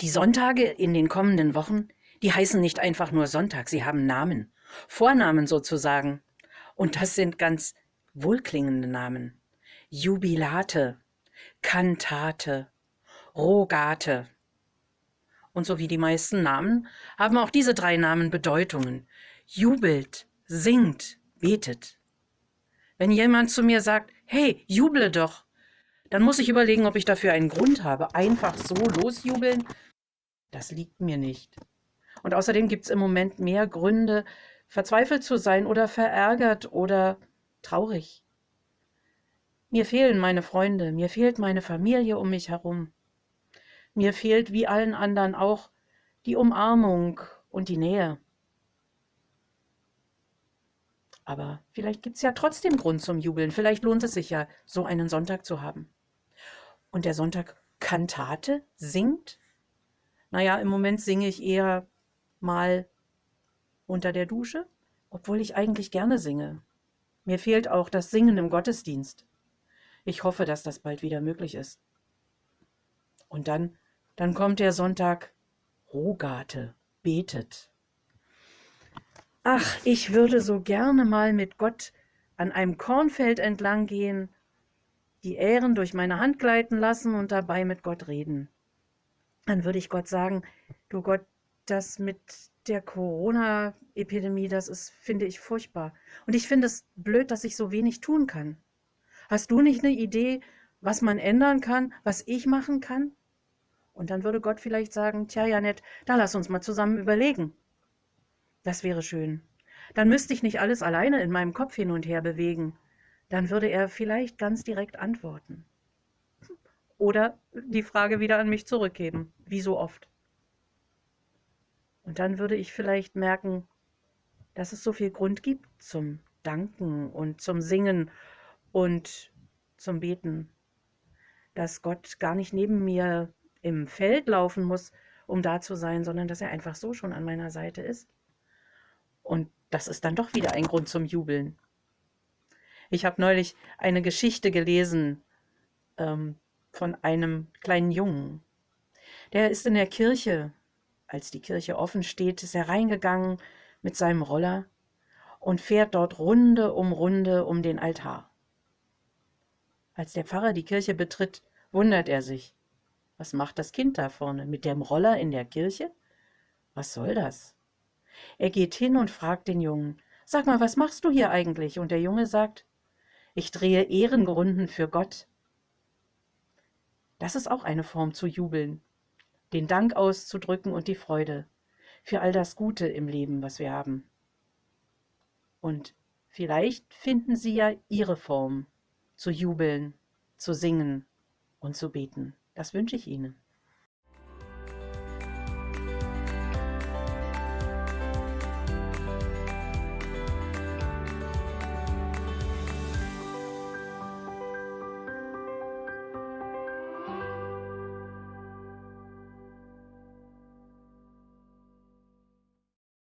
Die Sonntage in den kommenden Wochen, die heißen nicht einfach nur Sonntag, sie haben Namen, Vornamen sozusagen. Und das sind ganz wohlklingende Namen. Jubilate, Kantate, Rogate. Und so wie die meisten Namen haben auch diese drei Namen Bedeutungen. Jubelt, singt, betet. Wenn jemand zu mir sagt, hey, juble doch, dann muss ich überlegen, ob ich dafür einen Grund habe. Einfach so losjubeln, das liegt mir nicht. Und außerdem gibt es im Moment mehr Gründe, verzweifelt zu sein oder verärgert oder traurig. Mir fehlen meine Freunde, mir fehlt meine Familie um mich herum. Mir fehlt wie allen anderen auch die Umarmung und die Nähe. Aber vielleicht gibt es ja trotzdem Grund zum Jubeln. Vielleicht lohnt es sich ja, so einen Sonntag zu haben. Und der Sonntag Kantate singt? Naja, im Moment singe ich eher mal unter der Dusche, obwohl ich eigentlich gerne singe. Mir fehlt auch das Singen im Gottesdienst. Ich hoffe, dass das bald wieder möglich ist. Und dann, dann kommt der Sonntag Rogate, betet. Ach, ich würde so gerne mal mit Gott an einem Kornfeld entlang gehen, die Ähren durch meine Hand gleiten lassen und dabei mit Gott reden. Dann würde ich Gott sagen, du Gott, das mit der Corona-Epidemie, das ist, finde ich, furchtbar. Und ich finde es blöd, dass ich so wenig tun kann. Hast du nicht eine Idee, was man ändern kann, was ich machen kann? Und dann würde Gott vielleicht sagen, tja, Janett, da lass uns mal zusammen überlegen. Das wäre schön. Dann müsste ich nicht alles alleine in meinem Kopf hin und her bewegen. Dann würde er vielleicht ganz direkt antworten. Oder die Frage wieder an mich zurückgeben, wie so oft. Und dann würde ich vielleicht merken, dass es so viel Grund gibt zum Danken und zum Singen und zum Beten, dass Gott gar nicht neben mir im Feld laufen muss, um da zu sein, sondern dass er einfach so schon an meiner Seite ist. Und das ist dann doch wieder ein Grund zum Jubeln. Ich habe neulich eine Geschichte gelesen ähm, von einem kleinen Jungen. Der ist in der Kirche als die Kirche offen steht, ist er reingegangen mit seinem Roller und fährt dort Runde um Runde um den Altar. Als der Pfarrer die Kirche betritt, wundert er sich. Was macht das Kind da vorne mit dem Roller in der Kirche? Was soll das? Er geht hin und fragt den Jungen, Sag mal, was machst du hier eigentlich? Und der Junge sagt, ich drehe Ehrenrunden für Gott. Das ist auch eine Form zu jubeln den Dank auszudrücken und die Freude für all das Gute im Leben, was wir haben. Und vielleicht finden Sie ja Ihre Form, zu jubeln, zu singen und zu beten. Das wünsche ich Ihnen.